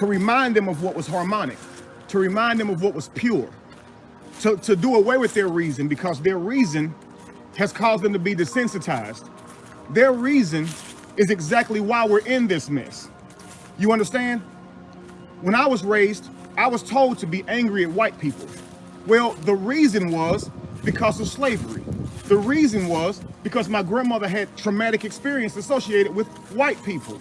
to remind them of what was harmonic, to remind them of what was pure, to, to do away with their reason because their reason has caused them to be desensitized. Their reason is exactly why we're in this mess. You understand? When I was raised, I was told to be angry at white people. Well, the reason was because of slavery. The reason was because my grandmother had traumatic experience associated with white people.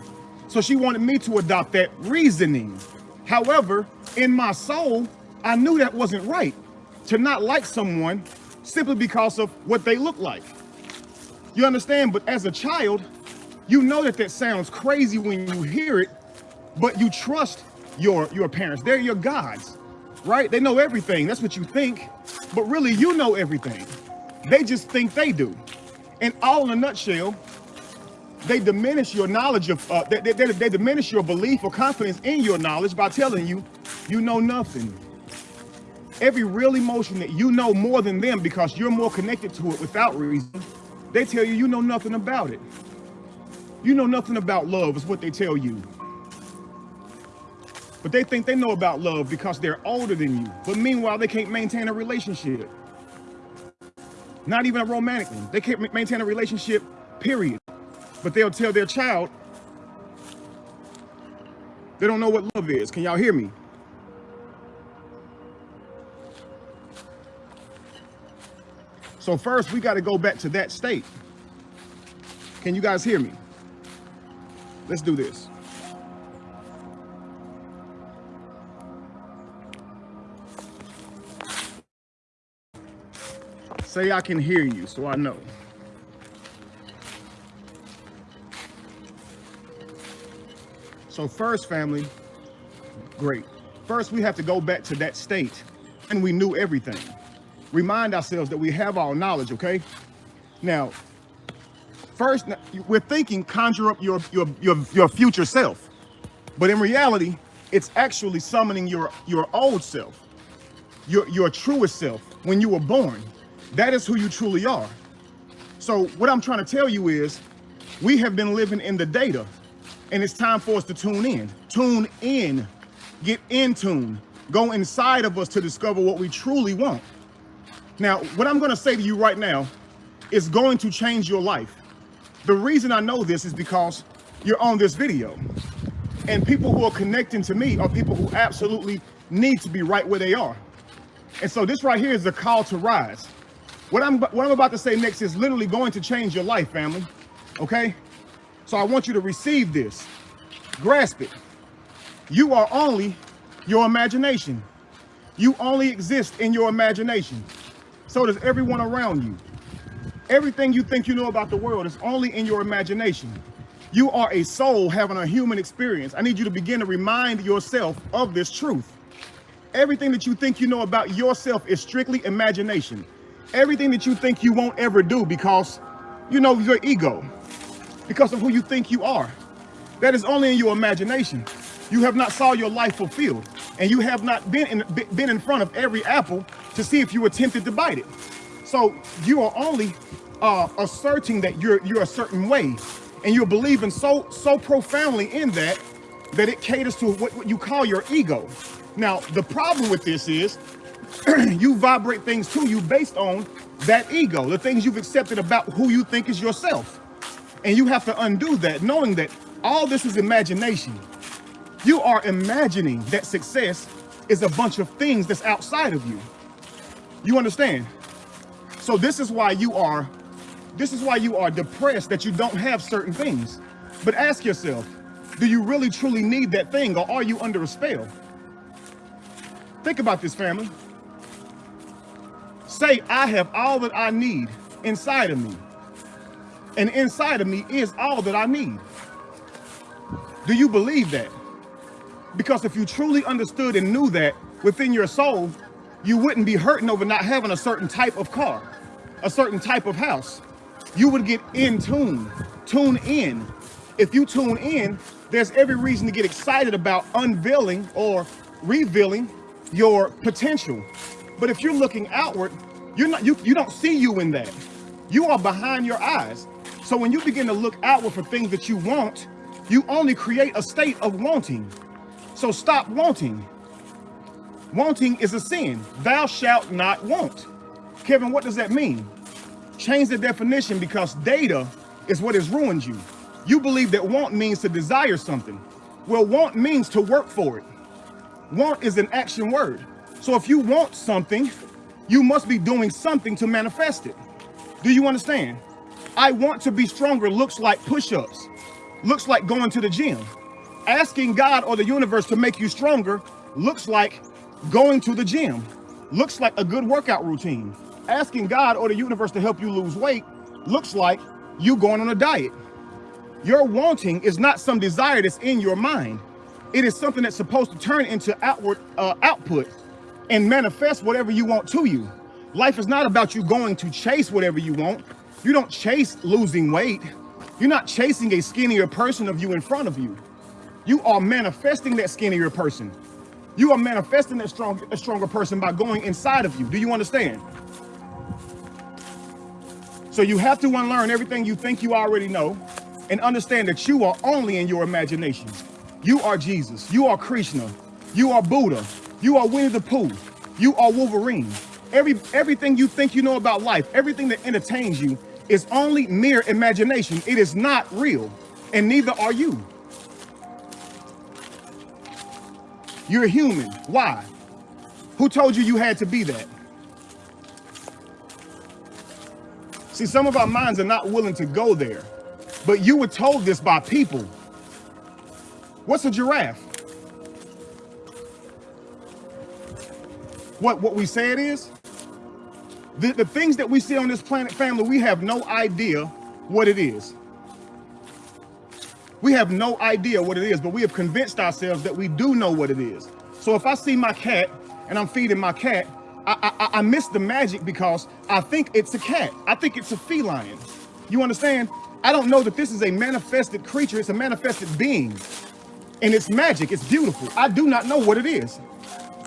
So she wanted me to adopt that reasoning. However, in my soul, I knew that wasn't right to not like someone simply because of what they look like. You understand? But as a child, you know that that sounds crazy when you hear it, but you trust your, your parents. They're your gods, right? They know everything. That's what you think. But really, you know everything. They just think they do. And all in a nutshell, they diminish your knowledge of, uh, they, they, they diminish your belief or confidence in your knowledge by telling you, you know nothing. Every real emotion that you know more than them because you're more connected to it without reason, they tell you you know nothing about it. You know nothing about love is what they tell you. But they think they know about love because they're older than you. But meanwhile, they can't maintain a relationship. Not even a romantic one. They can't maintain a relationship, period. But they'll tell their child they don't know what love is. Can y'all hear me? So first, we got to go back to that state. Can you guys hear me? Let's do this. Say I can hear you so I know. So first, family, great. First, we have to go back to that state and we knew everything. Remind ourselves that we have all knowledge, okay? Now, first, we're thinking conjure up your, your, your, your future self. But in reality, it's actually summoning your, your old self, your, your truest self when you were born. That is who you truly are. So what I'm trying to tell you is we have been living in the data and it's time for us to tune in. Tune in, get in tune, go inside of us to discover what we truly want. Now, what I'm gonna say to you right now is going to change your life. The reason I know this is because you're on this video and people who are connecting to me are people who absolutely need to be right where they are. And so this right here is a call to rise. What I'm, what I'm about to say next is literally going to change your life, family. Okay? So I want you to receive this. Grasp it. You are only your imagination. You only exist in your imagination. So does everyone around you. Everything you think you know about the world is only in your imagination. You are a soul having a human experience. I need you to begin to remind yourself of this truth. Everything that you think you know about yourself is strictly imagination. Everything that you think you won't ever do because, you know, your ego because of who you think you are. That is only in your imagination. You have not saw your life fulfilled and you have not been in, been in front of every apple to see if you were tempted to bite it. So you are only uh, asserting that you're, you're a certain way and you're believing so, so profoundly in that, that it caters to what, what you call your ego. Now, the problem with this is you vibrate things to you based on that ego, the things you've accepted about who you think is yourself. And you have to undo that, knowing that all this is imagination. You are imagining that success is a bunch of things that's outside of you. You understand? So this is why you are, this is why you are depressed that you don't have certain things. But ask yourself, do you really truly need that thing or are you under a spell? Think about this family. Say, I have all that I need inside of me and inside of me is all that I need. Do you believe that? Because if you truly understood and knew that within your soul, you wouldn't be hurting over not having a certain type of car, a certain type of house. You would get in tune, tune in. If you tune in, there's every reason to get excited about unveiling or revealing your potential. But if you're looking outward, you're not, you, you don't see you in that. You are behind your eyes. So when you begin to look outward for things that you want, you only create a state of wanting. So stop wanting. Wanting is a sin. Thou shalt not want. Kevin, what does that mean? Change the definition because data is what has ruined you. You believe that want means to desire something. Well, want means to work for it. Want is an action word. So if you want something, you must be doing something to manifest it. Do you understand? I want to be stronger looks like push-ups, looks like going to the gym. Asking God or the universe to make you stronger looks like going to the gym, looks like a good workout routine. Asking God or the universe to help you lose weight looks like you going on a diet. Your wanting is not some desire that's in your mind. It is something that's supposed to turn into outward uh, output and manifest whatever you want to you. Life is not about you going to chase whatever you want. You don't chase losing weight. You're not chasing a skinnier person of you in front of you. You are manifesting that skinnier person. You are manifesting that strong, a stronger person by going inside of you. Do you understand? So you have to unlearn everything you think you already know and understand that you are only in your imagination. You are Jesus. You are Krishna. You are Buddha. You are Winnie the Pooh. You are Wolverine. Every everything you think you know about life, everything that entertains you is only mere imagination. It is not real, and neither are you. You're human. Why? Who told you you had to be that? See, some of our minds are not willing to go there, but you were told this by people. What's a giraffe? What, what we say it is? The, the things that we see on this planet, family, we have no idea what it is. We have no idea what it is, but we have convinced ourselves that we do know what it is. So if I see my cat and I'm feeding my cat, I, I, I miss the magic because I think it's a cat. I think it's a feline. You understand? I don't know that this is a manifested creature. It's a manifested being. And it's magic. It's beautiful. I do not know what it is.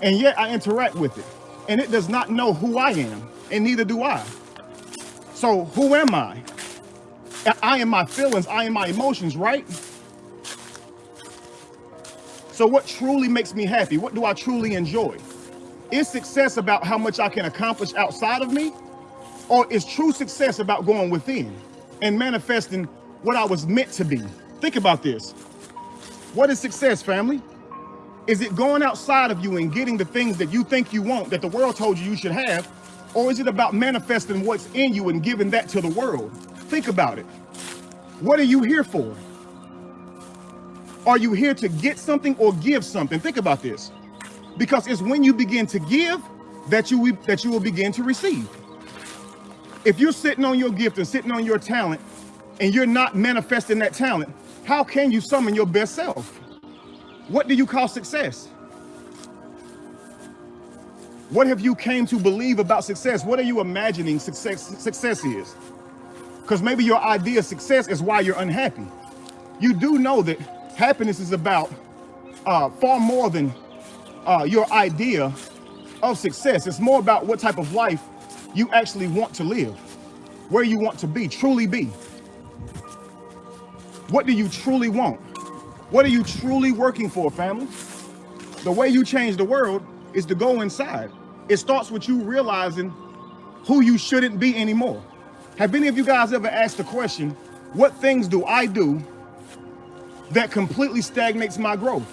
And yet I interact with it. And it does not know who I am and neither do I. So who am I? I am my feelings, I am my emotions, right? So what truly makes me happy? What do I truly enjoy? Is success about how much I can accomplish outside of me? Or is true success about going within and manifesting what I was meant to be? Think about this. What is success, family? Is it going outside of you and getting the things that you think you want, that the world told you you should have, or is it about manifesting what's in you and giving that to the world? Think about it. What are you here for? Are you here to get something or give something? Think about this. Because it's when you begin to give that you, that you will begin to receive. If you're sitting on your gift and sitting on your talent and you're not manifesting that talent, how can you summon your best self? What do you call success? What have you came to believe about success? What are you imagining success, success is? Because maybe your idea of success is why you're unhappy. You do know that happiness is about uh, far more than uh, your idea of success. It's more about what type of life you actually want to live, where you want to be, truly be. What do you truly want? What are you truly working for, family? The way you change the world is to go inside. It starts with you realizing who you shouldn't be anymore. Have any of you guys ever asked the question, what things do I do that completely stagnates my growth?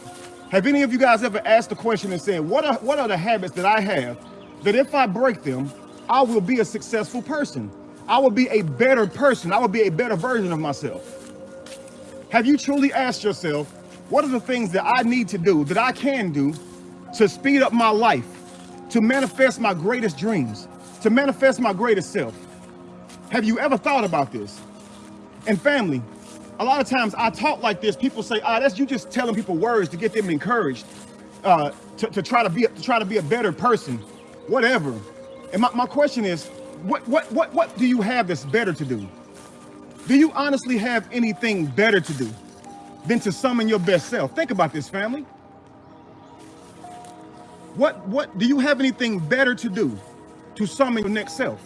Have any of you guys ever asked the question and said, what are, what are the habits that I have that if I break them, I will be a successful person? I will be a better person. I will be a better version of myself. Have you truly asked yourself, what are the things that I need to do, that I can do to speed up my life, to manifest my greatest dreams, to manifest my greatest self. Have you ever thought about this? And family, a lot of times I talk like this, people say, ah, that's you just telling people words to get them encouraged uh, to, to, try to be, to try to be a better person, whatever. And my, my question is, what, what, what, what do you have that's better to do? Do you honestly have anything better to do than to summon your best self? Think about this, family. What, what, do you have anything better to do to summon your next self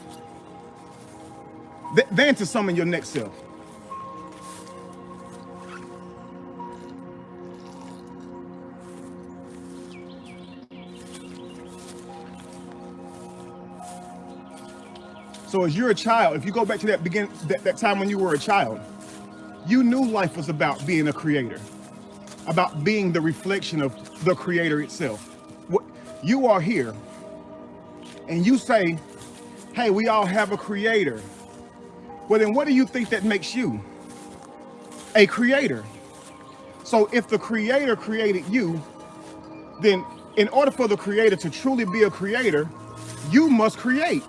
th than to summon your next self? So as you're a child, if you go back to that begin that, that, time when you were a child, you knew life was about being a creator, about being the reflection of the creator itself. You are here and you say, hey, we all have a creator. Well, then what do you think that makes you? A creator. So if the creator created you, then in order for the creator to truly be a creator, you must create.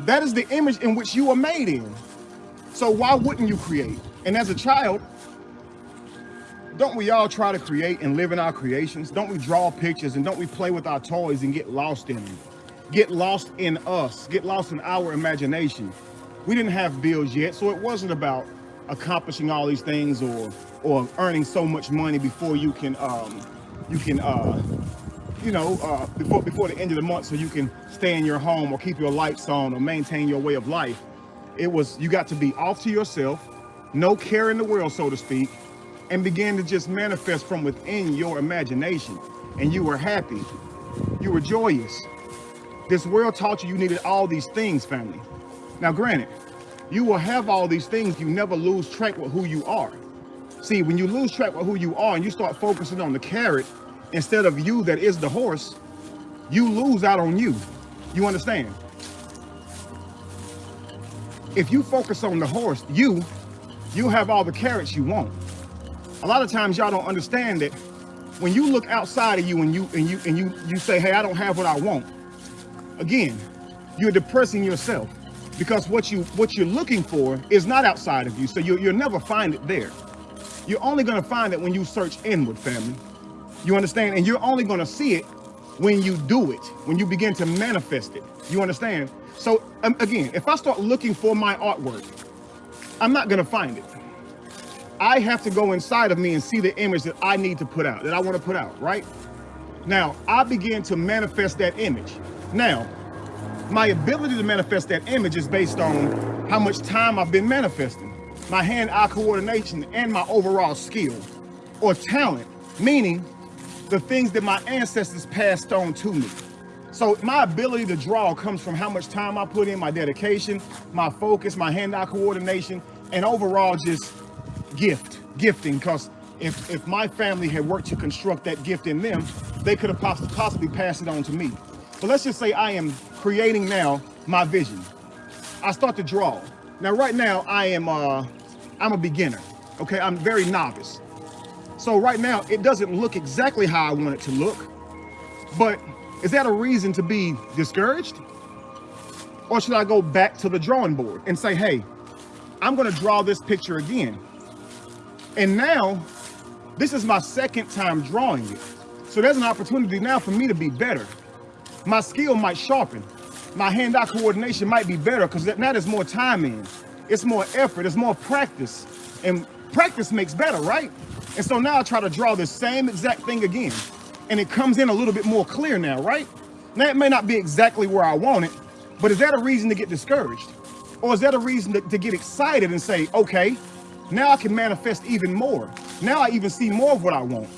That is the image in which you are made in. So why wouldn't you create? And as a child, don't we all try to create and live in our creations? Don't we draw pictures and don't we play with our toys and get lost in them? Get lost in us, get lost in our imagination. We didn't have bills yet, so it wasn't about accomplishing all these things or or earning so much money before you can um, you can uh, you know uh, before before the end of the month so you can stay in your home or keep your lights on or maintain your way of life. It was you got to be off to yourself, no care in the world, so to speak, and began to just manifest from within your imagination. And you were happy. You were joyous. This world taught you you needed all these things, family. Now, granted, you will have all these things. You never lose track with who you are. See, when you lose track with who you are and you start focusing on the carrot instead of you that is the horse, you lose out on you. You understand? If you focus on the horse, you, you have all the carrots you want. A lot of times y'all don't understand that when you look outside of you and you and you and you you say, hey, I don't have what I want. Again, you're depressing yourself because what you what you're looking for is not outside of you. So you, you'll never find it there. You're only going to find it when you search inward, family. You understand? And you're only going to see it when you do it, when you begin to manifest it. You understand? So um, again, if I start looking for my artwork, I'm not going to find it. I have to go inside of me and see the image that I need to put out, that I want to put out, right? Now, I begin to manifest that image. Now, my ability to manifest that image is based on how much time I've been manifesting my hand-eye coordination, and my overall skill or talent, meaning the things that my ancestors passed on to me. So my ability to draw comes from how much time I put in, my dedication, my focus, my hand-eye coordination, and overall just gift, gifting, because if, if my family had worked to construct that gift in them, they could have possibly, possibly passed it on to me. But let's just say I am creating now my vision. I start to draw. Now, right now, I am uh, I'm a beginner. Okay, I'm very novice. So right now, it doesn't look exactly how I want it to look. But is that a reason to be discouraged? Or should I go back to the drawing board and say, hey, I'm going to draw this picture again. And now, this is my second time drawing it. So there's an opportunity now for me to be better. My skill might sharpen. My hand-eye coordination might be better because now there's more time in it's more effort, it's more practice. And practice makes better, right? And so now I try to draw the same exact thing again. And it comes in a little bit more clear now, right? Now it may not be exactly where I want it, but is that a reason to get discouraged? Or is that a reason to, to get excited and say, okay, now I can manifest even more. Now I even see more of what I want.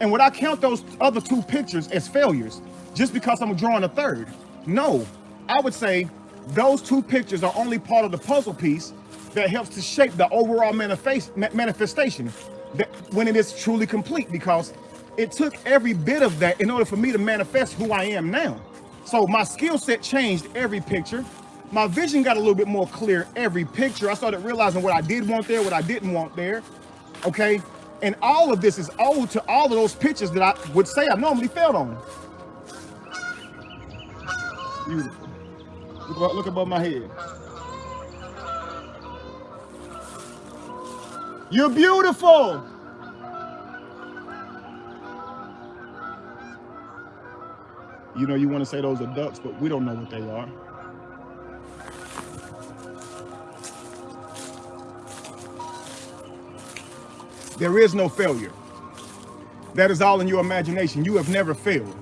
And would I count those other two pictures as failures just because I'm drawing a third? No, I would say those two pictures are only part of the puzzle piece that helps to shape the overall manifest, manifestation that when it is truly complete because it took every bit of that in order for me to manifest who I am now. So my skill set changed every picture. My vision got a little bit more clear every picture. I started realizing what I did want there, what I didn't want there. Okay. And all of this is owed to all of those pictures that I would say I normally failed on. Beautiful. Look, look above my head. You're beautiful. You know, you want to say those are ducks, but we don't know what they are. There is no failure. That is all in your imagination. You have never failed.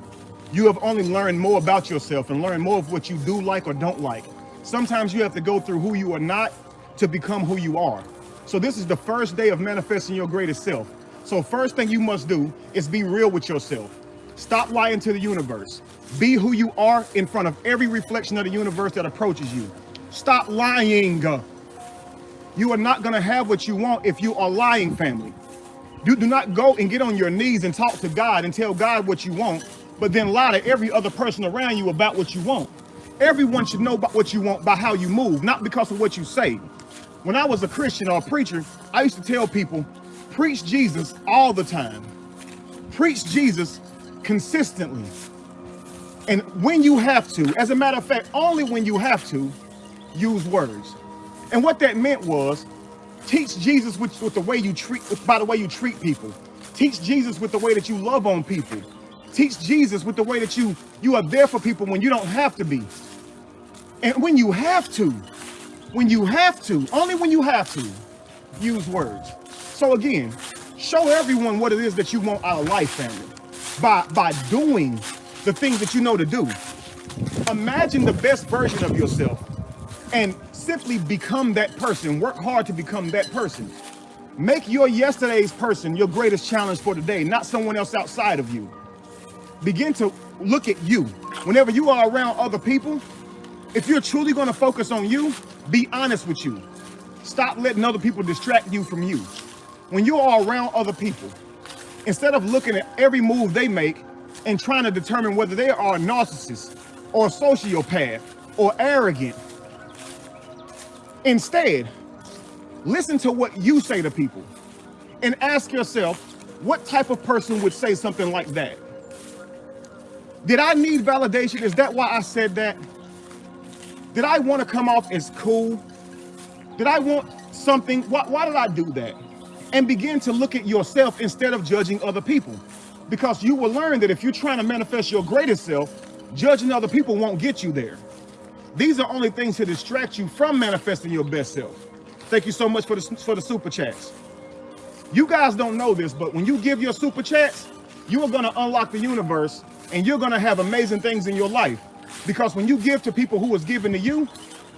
You have only learned more about yourself and learned more of what you do like or don't like. Sometimes you have to go through who you are not to become who you are. So this is the first day of manifesting your greatest self. So first thing you must do is be real with yourself. Stop lying to the universe. Be who you are in front of every reflection of the universe that approaches you. Stop lying. You are not going to have what you want if you are lying, family. You do not go and get on your knees and talk to God and tell God what you want, but then lie to every other person around you about what you want. Everyone should know about what you want by how you move, not because of what you say. When I was a Christian or a preacher, I used to tell people, preach Jesus all the time. Preach Jesus consistently. And when you have to, as a matter of fact, only when you have to, use words. And what that meant was teach Jesus with, with the way you treat, by the way you treat people. Teach Jesus with the way that you love on people. Teach Jesus with the way that you, you are there for people when you don't have to be. And when you have to, when you have to, only when you have to, use words. So again, show everyone what it is that you want out of life, family, by, by doing the things that you know to do. Imagine the best version of yourself and simply become that person. Work hard to become that person. Make your yesterday's person your greatest challenge for today, not someone else outside of you. Begin to look at you. Whenever you are around other people, if you're truly going to focus on you, be honest with you. Stop letting other people distract you from you. When you are around other people, instead of looking at every move they make and trying to determine whether they are a narcissist or a sociopath or arrogant Instead, listen to what you say to people and ask yourself, what type of person would say something like that? Did I need validation? Is that why I said that? Did I want to come off as cool? Did I want something? Why, why did I do that? And begin to look at yourself instead of judging other people. Because you will learn that if you're trying to manifest your greatest self, judging other people won't get you there. These are only things to distract you from manifesting your best self. Thank you so much for the, for the super chats. You guys don't know this, but when you give your super chats, you are going to unlock the universe and you're going to have amazing things in your life. Because when you give to people who is given to you,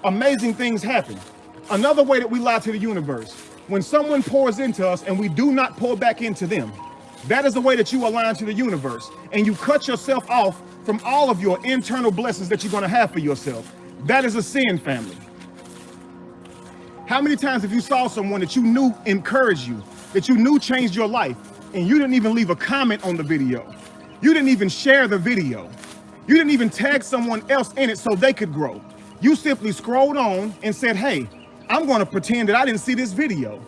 amazing things happen. Another way that we lie to the universe, when someone pours into us and we do not pour back into them, that is the way that you align to the universe and you cut yourself off from all of your internal blessings that you're going to have for yourself. That is a sin, family. How many times have you saw someone that you knew encouraged you, that you knew changed your life, and you didn't even leave a comment on the video? You didn't even share the video. You didn't even tag someone else in it so they could grow. You simply scrolled on and said, hey, I'm going to pretend that I didn't see this video.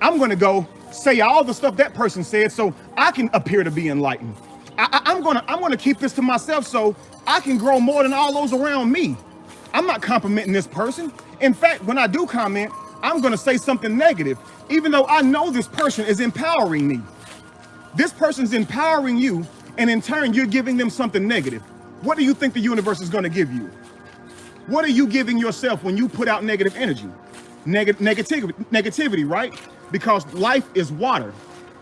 I'm going to go say all the stuff that person said so I can appear to be enlightened. I, am to I'm going to keep this to myself so I can grow more than all those around me. I'm not complimenting this person. In fact, when I do comment, I'm going to say something negative, even though I know this person is empowering me. This person's empowering you, and in turn, you're giving them something negative. What do you think the universe is going to give you? What are you giving yourself when you put out negative energy? Neg negativity, negativity, right? Because life is water.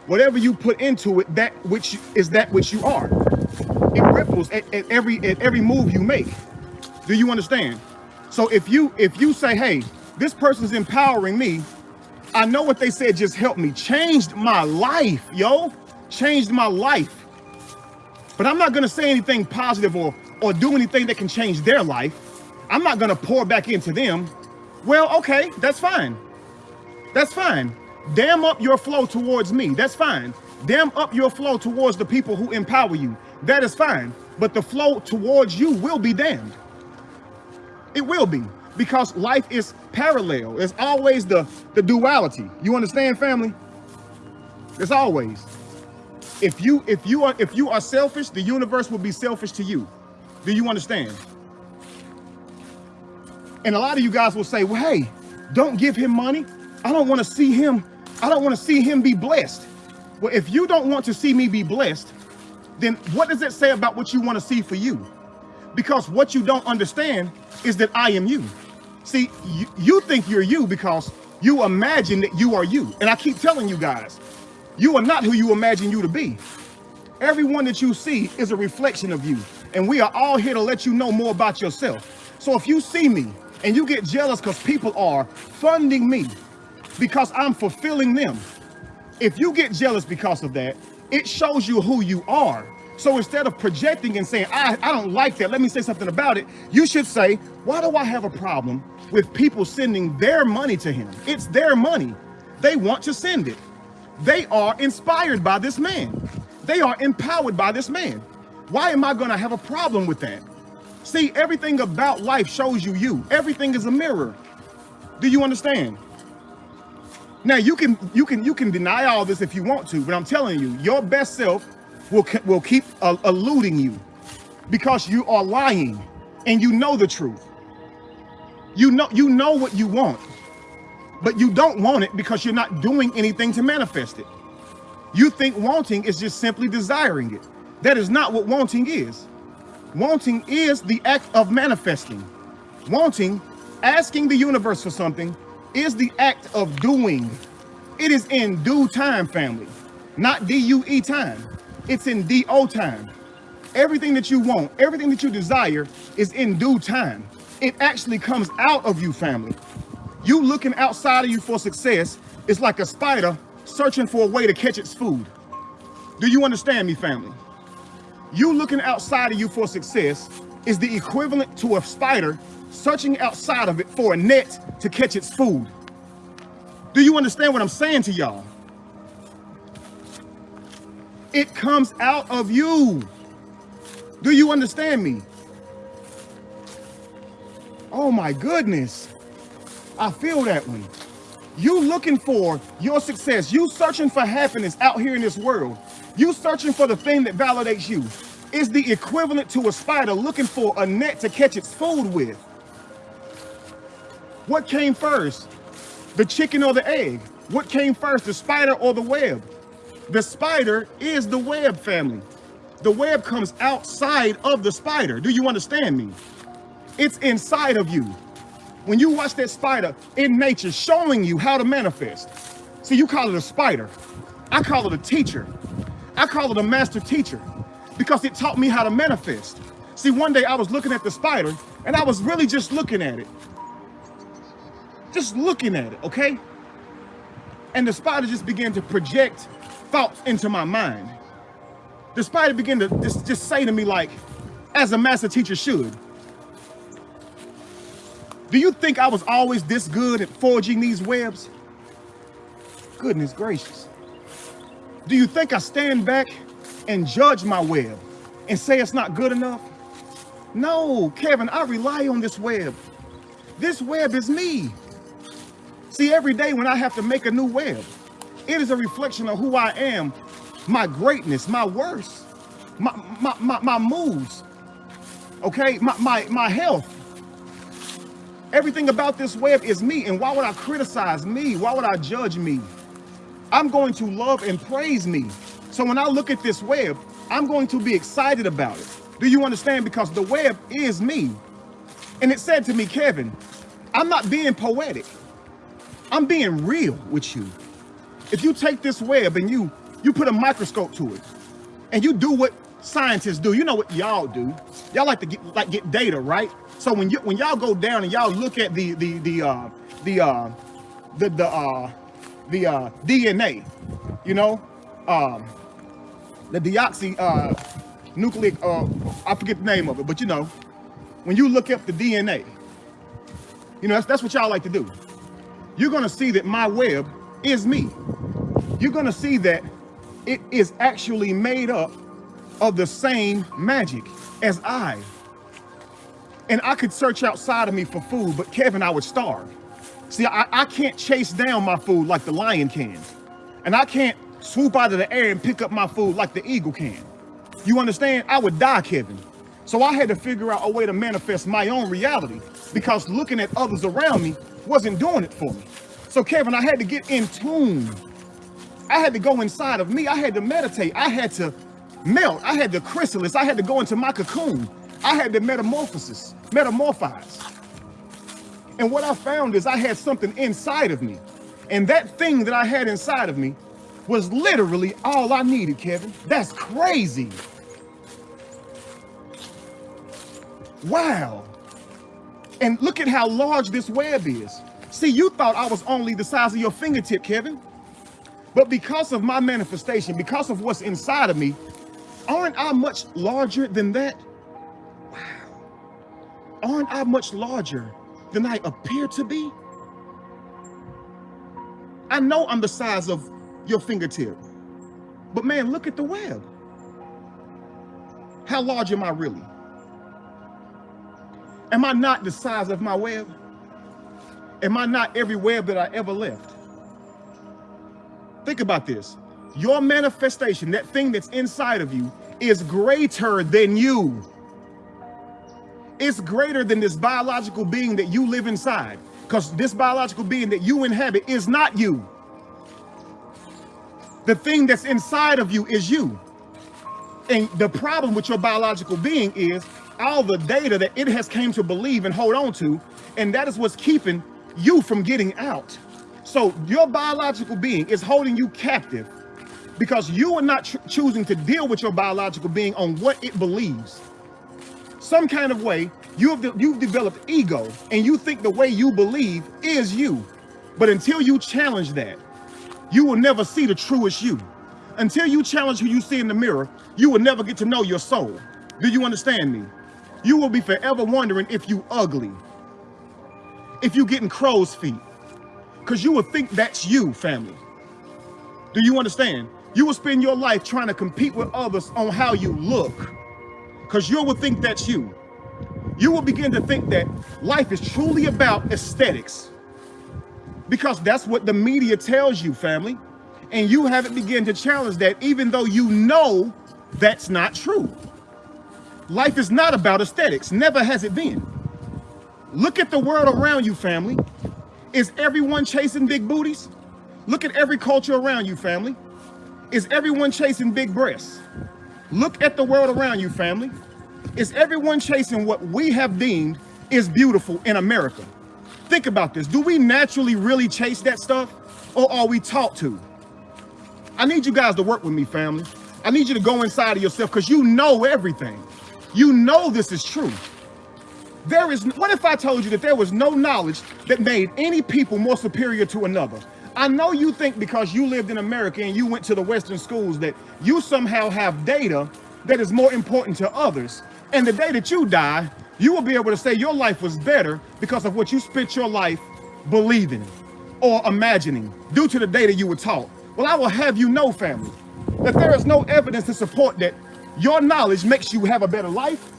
Whatever you put into it, that which is that which you are. It ripples at, at every at every move you make. Do you understand? So if you if you say, hey, this person's empowering me, I know what they said just helped me, changed my life, yo, changed my life. But I'm not gonna say anything positive or or do anything that can change their life. I'm not gonna pour back into them. Well, okay, that's fine. That's fine. Dam up your flow towards me. That's fine. Dam up your flow towards the people who empower you. That is fine. But the flow towards you will be damned. It will be because life is parallel. It's always the, the duality. You understand, family? It's always. If you if you are if you are selfish, the universe will be selfish to you. Do you understand? And a lot of you guys will say, well, hey, don't give him money. I don't want to see him. I don't want to see him be blessed. Well, if you don't want to see me be blessed, then what does it say about what you want to see for you? Because what you don't understand is that I am you. See, you, you think you're you because you imagine that you are you. And I keep telling you guys, you are not who you imagine you to be. Everyone that you see is a reflection of you. And we are all here to let you know more about yourself. So if you see me and you get jealous because people are funding me because I'm fulfilling them, if you get jealous because of that, it shows you who you are So instead of projecting and saying, I, I don't like that, let me say something about it, you should say, why do I have a problem with people sending their money to him? It's their money. They want to send it. They are inspired by this man. They are empowered by this man. Why am I going to have a problem with that? See, everything about life shows you you. Everything is a mirror. Do you understand? Now you can you can you can deny all this if you want to, but I'm telling you, your best self will will keep uh, eluding you because you are lying and you know the truth. You know you know what you want, but you don't want it because you're not doing anything to manifest it. You think wanting is just simply desiring it. That is not what wanting is. Wanting is the act of manifesting. Wanting, asking the universe for something, is the act of doing. It is in due time, family, not D-U-E time. It's in D-O time. Everything that you want, everything that you desire is in due time. It actually comes out of you, family. You looking outside of you for success is like a spider searching for a way to catch its food. Do you understand me, family? You looking outside of you for success is the equivalent to a spider searching outside of it for a net to catch its food. Do you understand what I'm saying to y'all? It comes out of you. Do you understand me? Oh my goodness. I feel that one. You looking for your success. You searching for happiness out here in this world. You searching for the thing that validates you is the equivalent to a spider looking for a net to catch its food with. What came first? The chicken or the egg? What came first, the spider or the web? The spider is the web family. The web comes outside of the spider. Do you understand me? It's inside of you. When you watch that spider in nature showing you how to manifest. See, you call it a spider. I call it a teacher. I call it a master teacher because it taught me how to manifest. See, one day I was looking at the spider and I was really just looking at it. Just looking at it, okay? And the spider just began to project thoughts into my mind. The spider began to just, just say to me like, as a master teacher should, do you think I was always this good at forging these webs? Goodness gracious. Do you think I stand back and judge my web and say it's not good enough? No, Kevin, I rely on this web. This web is me. See, every day when I have to make a new web, it is a reflection of who I am, my greatness, my worst, my, my, my, my moods, okay, my, my, my health. Everything about this web is me. And why would I criticize me? Why would I judge me? I'm going to love and praise me. So when I look at this web, I'm going to be excited about it. Do you understand? Because the web is me. And it said to me, Kevin, I'm not being poetic. I'm being real with you. If you take this web and you you put a microscope to it and you do what scientists do, you know what y'all do. Y'all like to get like get data, right? So when you when y'all go down and y'all look at the the the uh the uh the the uh the uh, DNA, you know, um, the deoxy uh, nucleic, uh, I forget the name of it, but you know, when you look up the DNA, you know, that's, that's what y'all like to do. You're going to see that my web is me. You're going to see that it is actually made up of the same magic as I. And I could search outside of me for food, but Kevin, I would starve. See, I, I can't chase down my food like the lion can. And I can't swoop out of the air and pick up my food like the eagle can. You understand? I would die, Kevin. So I had to figure out a way to manifest my own reality because looking at others around me wasn't doing it for me. So Kevin, I had to get in tune. I had to go inside of me. I had to meditate. I had to melt. I had to chrysalis. I had to go into my cocoon. I had to metamorphosis, metamorphize. And what I found is I had something inside of me. And that thing that I had inside of me was literally all I needed, Kevin. That's crazy. Wow. And look at how large this web is. See, you thought I was only the size of your fingertip, Kevin. But because of my manifestation, because of what's inside of me, Aren't I much larger than that? Wow. Aren't I much larger than I appear to be? I know I'm the size of your fingertip, but man, look at the web. How large am I really? Am I not the size of my web? Am I not every web that I ever left? Think about this. Your manifestation, that thing that's inside of you, is greater than you. It's greater than this biological being that you live inside. Because this biological being that you inhabit is not you. The thing that's inside of you is you. And the problem with your biological being is all the data that it has came to believe and hold on to, and that is what's keeping you from getting out. So your biological being is holding you captive because you are not choosing to deal with your biological being on what it believes. Some kind of way, you have de you've developed ego and you think the way you believe is you. But until you challenge that, you will never see the truest you. Until you challenge who you see in the mirror, you will never get to know your soul. Do you understand me? You will be forever wondering if you ugly, if you getting crow's feet, because you will think that's you, family. Do you understand? You will spend your life trying to compete with others on how you look, because you will think that's you. You will begin to think that life is truly about aesthetics, because that's what the media tells you, family. And you haven't begun to challenge that, even though you know that's not true. Life is not about aesthetics, never has it been. Look at the world around you, family. Is everyone chasing big booties? Look at every culture around you, family. Is everyone chasing big breasts? Look at the world around you, family. Is everyone chasing what we have deemed is beautiful in America? Think about this. Do we naturally really chase that stuff or are we taught to? I need you guys to work with me, family. I need you to go inside of yourself because you know everything. You know this is true. There is, what if I told you that there was no knowledge that made any people more superior to another? I know you think because you lived in America and you went to the Western schools that you somehow have data that is more important to others. And the day that you die, you will be able to say your life was better because of what you spent your life believing or imagining due to the data you were taught. Well, I will have you know, family, that there is no evidence to support that your knowledge makes you have a better life,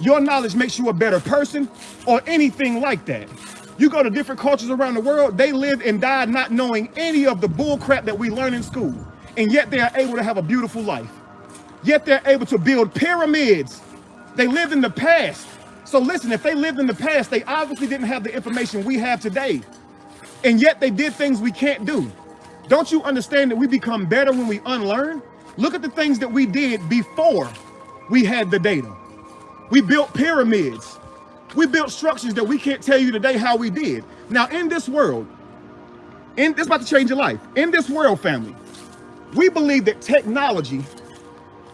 your knowledge makes you a better person, or anything like that. You go to different cultures around the world, they live and die not knowing any of the bull crap that we learn in school. And yet they are able to have a beautiful life. Yet they're able to build pyramids they lived in the past. So listen, if they lived in the past, they obviously didn't have the information we have today. And yet they did things we can't do. Don't you understand that we become better when we unlearn? Look at the things that we did before we had the data. We built pyramids. We built structures that we can't tell you today how we did. Now in this world, in this about to change your life. In this world, family, we believe that technology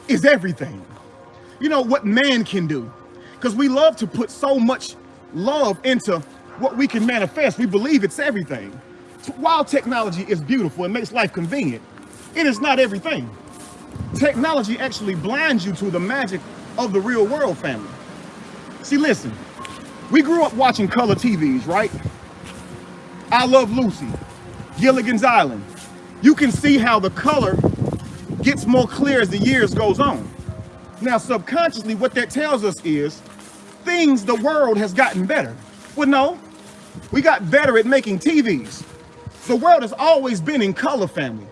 is everything you know, what man can do. Because we love to put so much love into what we can manifest. We believe it's everything. While technology is beautiful and makes life convenient, it is not everything. Technology actually blinds you to the magic of the real world family. See, listen, we grew up watching color TVs, right? I Love Lucy, Gilligan's Island. You can see how the color gets more clear as the years goes on. Now, subconsciously, what that tells us is things, the world has gotten better. Well, no, we got better at making TVs. The world has always been in color family,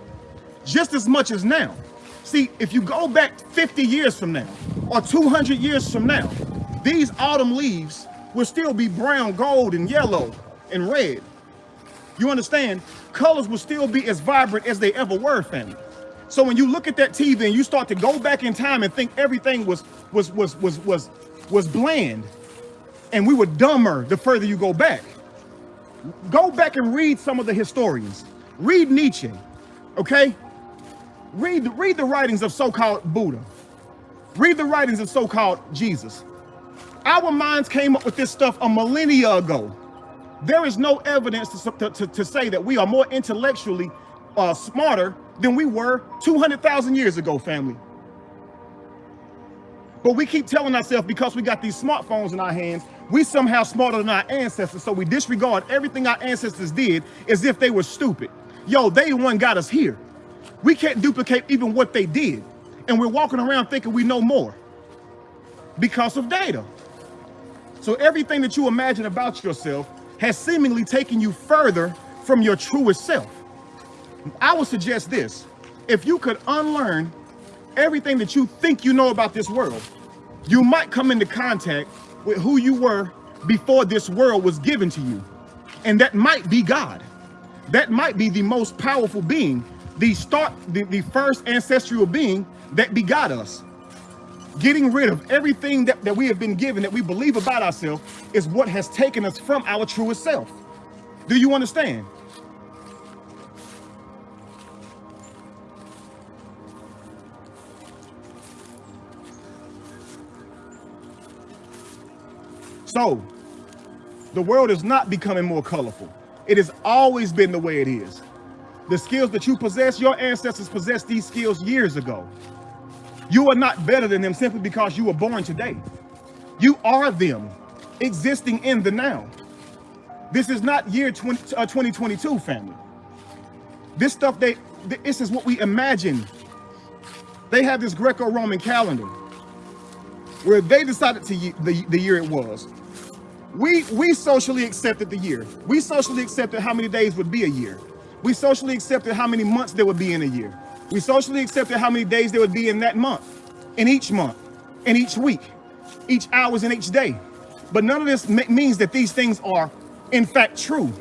just as much as now. See, if you go back 50 years from now or 200 years from now, these autumn leaves will still be brown, gold, and yellow and red. You understand? Colors will still be as vibrant as they ever were, family. So when you look at that TV and you start to go back in time and think everything was was was was was was bland and we were dumber the further you go back. Go back and read some of the historians. Read Nietzsche, okay? Read, read the writings of so-called Buddha. Read the writings of so-called Jesus. Our minds came up with this stuff a millennia ago. There is no evidence to, to, to say that we are more intellectually uh, smarter than we were 200,000 years ago, family. But we keep telling ourselves because we got these smartphones in our hands, we somehow smarter than our ancestors. So we disregard everything our ancestors did as if they were stupid. Yo, they the one got us here. We can't duplicate even what they did. And we're walking around thinking we know more because of data. So everything that you imagine about yourself has seemingly taken you further from your truest self. I would suggest this. If you could unlearn everything that you think you know about this world, you might come into contact with who you were before this world was given to you. And that might be God. That might be the most powerful being, the start, the, the first ancestral being that begot us. Getting rid of everything that, that we have been given that we believe about ourselves is what has taken us from our truest self. Do you understand? So, the world is not becoming more colorful. It has always been the way it is. The skills that you possess, your ancestors possessed these skills years ago. You are not better than them simply because you were born today. You are them, existing in the now. This is not year 20, uh, 2022, family. This stuff, they, this is what we imagine. They have this Greco-Roman calendar where they decided to the, the year it was. We, we socially accepted the year. We socially accepted how many days would be a year. We socially accepted how many months there would be in a year. We socially accepted how many days there would be in that month, in each month, in each week, each hours in each day. But none of this means that these things are in fact true.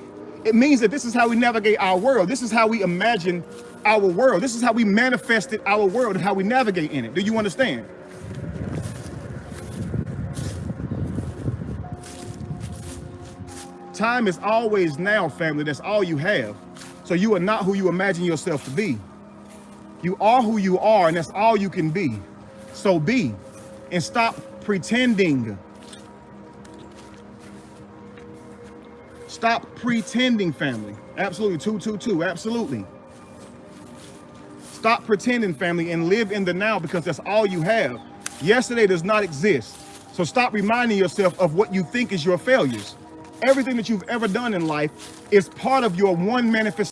It means that this is how we navigate our world. This is how we imagine our world. This is how we manifested our world and how we navigate in it. Do you understand? Time is always now, family. That's all you have. So you are not who you imagine yourself to be. You are who you are, and that's all you can be. So be, and stop pretending. Stop pretending, family. Absolutely, 222, absolutely. Stop pretending, family, and live in the now because that's all you have. Yesterday does not exist. So stop reminding yourself of what you think is your failures. Everything that you've ever done in life is part of your one manifestation.